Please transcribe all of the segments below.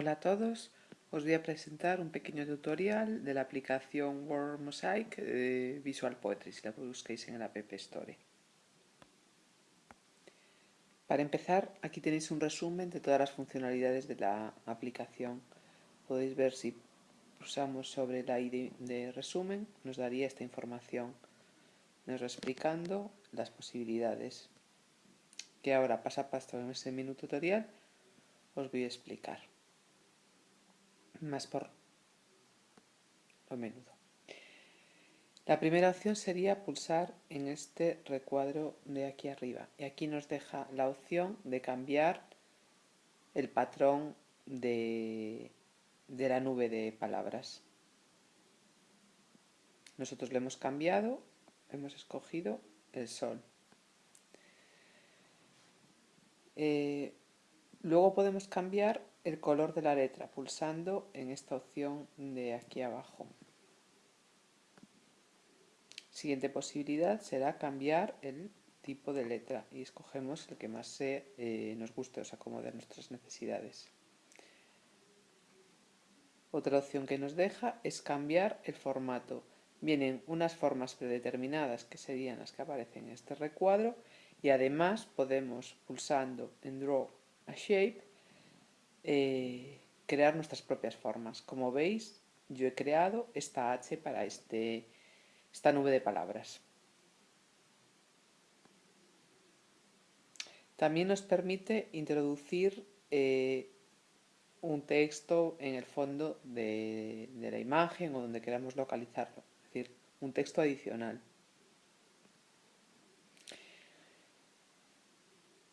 Hola a todos, os voy a presentar un pequeño tutorial de la aplicación Word Mosaic de Visual Poetry, si la busquéis en el App Store. Para empezar, aquí tenéis un resumen de todas las funcionalidades de la aplicación. Podéis ver si pulsamos sobre la ID de resumen, nos daría esta información. Nos va explicando las posibilidades que ahora pasa a paso en este menú tutorial os voy a explicar más por lo menudo. La primera opción sería pulsar en este recuadro de aquí arriba y aquí nos deja la opción de cambiar el patrón de, de la nube de palabras. Nosotros le hemos cambiado, hemos escogido el sol. Eh, luego podemos cambiar el color de la letra pulsando en esta opción de aquí abajo. Siguiente posibilidad será cambiar el tipo de letra y escogemos el que más eh, nos guste, o se acomode a nuestras necesidades. Otra opción que nos deja es cambiar el formato. Vienen unas formas predeterminadas que serían las que aparecen en este recuadro y además podemos pulsando en Draw a Shape eh, crear nuestras propias formas. Como veis, yo he creado esta H para este, esta nube de palabras. También nos permite introducir eh, un texto en el fondo de, la imagen o donde queramos localizarlo, es decir, un texto adicional.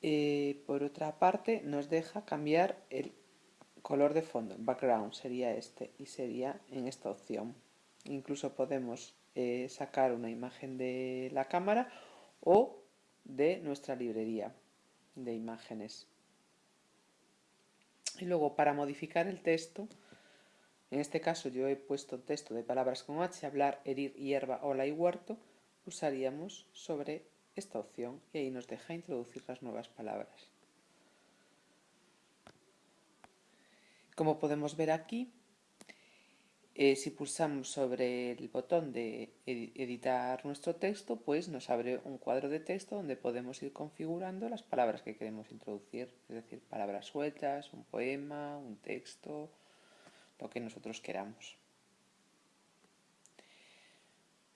Eh, por otra parte, nos deja cambiar el color de fondo, background sería este y sería en esta opción. Incluso podemos eh, sacar una imagen de la cámara o de nuestra librería de imágenes. Y luego para modificar el texto, en este caso yo he puesto texto de palabras con H, hablar, herir, hierba, ola y huerto, usaríamos sobre esta opción y ahí nos deja introducir las nuevas palabras. Como podemos ver aquí, eh, si pulsamos sobre el botón de editar nuestro texto, pues nos abre un cuadro de texto donde podemos ir configurando las palabras que queremos introducir, es decir, palabras sueltas, un poema, un texto, lo que nosotros queramos.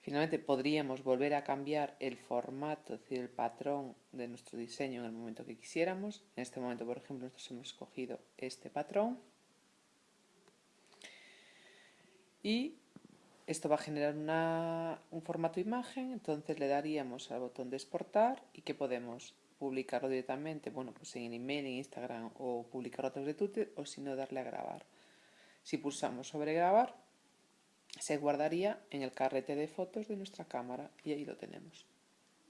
Finalmente podríamos volver a cambiar el formato, es decir, el patrón de nuestro diseño en el momento que quisiéramos. En este momento, por ejemplo, nosotros hemos escogido este patrón y esto va a generar un formato imagen, entonces le daríamos al botón de exportar y que podemos publicarlo directamente, bueno, pues en email, en Instagram o publicarlo a través de Twitter o si no darle a grabar. Si pulsamos sobre grabar, se guardaría en el carrete de fotos de nuestra cámara y ahí lo tenemos.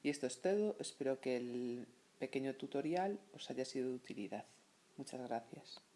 Y esto es todo, espero que el pequeño tutorial os haya sido de utilidad. Muchas gracias.